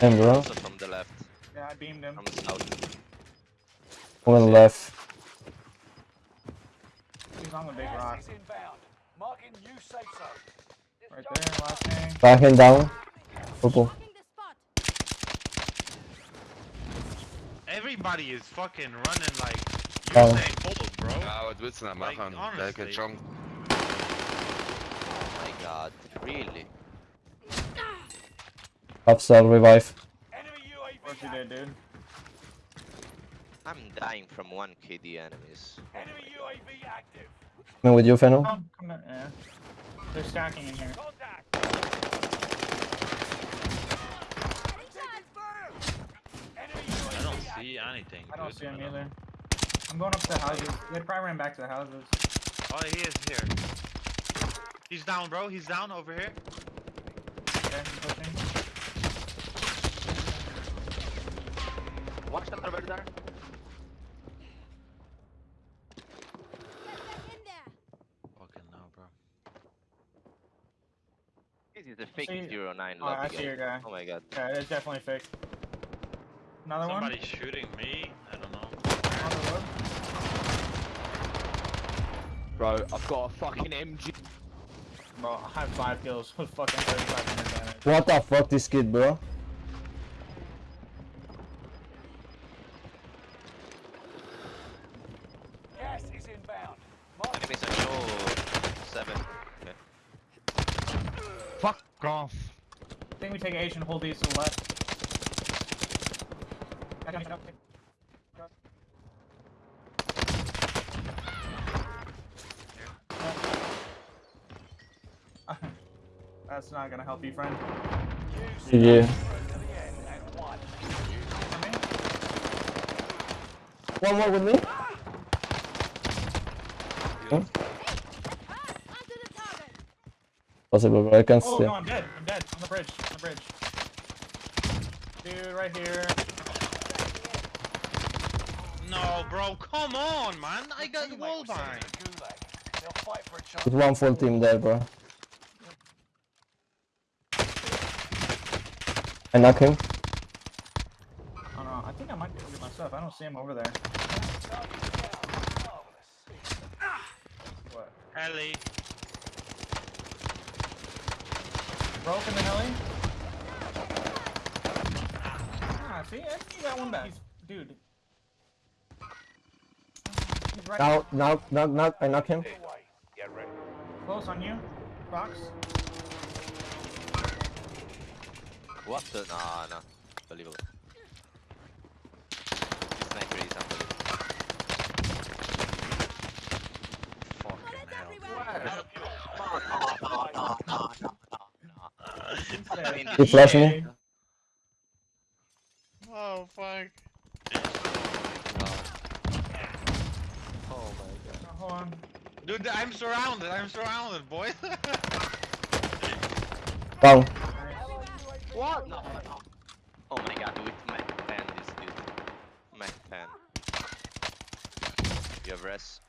And bro, Also from the left, Yeah, I beamed him. from the south. one left. He's on the big rock. Gas inbound. Marking new safe zone. Right there, last thing. Backing down. Purple. Marking the spot. Everybody is fucking running like Oh. Usain Bolt, bro. Ja, wat willst du denn Like, machen? Der honestly. hat. Oh my god, really? Upsell revive. Enemy Of course you did, dude. I'm dying from one KD enemies. Enemy UAV active. Coming with you, Fennel. Come, come. Yeah. They're stacking in here. I don't see anything. I don't see him either. I'm going up to the houses. They probably ran back to the houses. Oh, he is here. He's down, bro. He's down over here. Okay, I'm pushing. Watch that over there. In. Fucking no, bro. This is a fake See- zero 09 Oh, I see your guy. guy. Oh my god. Yeah, it's definitely fake. Another one? Somebody shooting me. I don't know. one? On the wood. Bro, I've got a fucking MG. Bro, I have five kills with fucking 3500 damage. What the fuck, this kid, bro? Gas is inbound. Marking Enemies on show 7. Okay. Fuck off. I think we take H and hold these to the left. That's not gonna help you, friend. GG. to the end and one. One more with me? Ah, onto the target. Possible, but I can Oh see. no, I'm dead. I'm dead. On the bridge. On the bridge. Dude, right here. No, bro. Come on, man. I got Teammate wall behind. to the gulag. They'll fight for a chance. There's one full team there, bro. I knock him. Oh no, I think I might be able to get my. I don't see him over there. What? Ellie. Broke in the heli? Ah, see? I think you got one back. He's, dude. He's right Now, now, knock, knock. I knock him. Get ready. close on you. Box. What the? No, no. Believable. Sniper is unbelievable. Fucking hell. I mean, You flash me? Oh, fuck. Oh my god. Hold on. Dude, I'm surrounded. I'm surrounded, boy. Down. What? No, no. Oh my god, with Mac pen, this dude. Mac pen. You have res?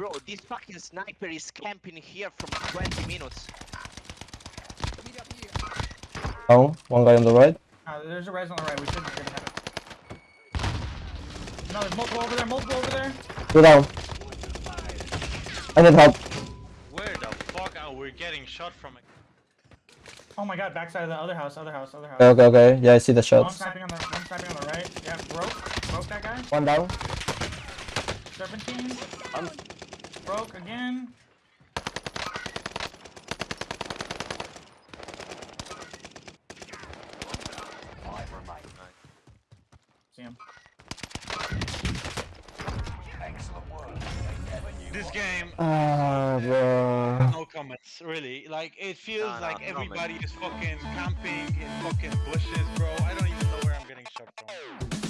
Bro, this fucking sniper is camping here from 20 minutes. Down. One guy on the right. Uh, there's a res on the right. We should be good to have it. No, there's multiple over there. Multiple over there. Two down. I need help. Where the fuck are we getting shot from? Oh my god, backside of the other house. Other house. Other house. Okay, okay, okay. Yeah, I see the One shots. sniping on the one sniping on the right. Yeah, broke. Broke that guy. One down. Serpentine. Broke again. Five remain. See him. Excellent work. They never knew This game, Ah, bro. no comments, really. Like, it feels No, no, like no everybody comments. is fucking camping in fucking bushes, bro. I don't even know where I'm getting shot from.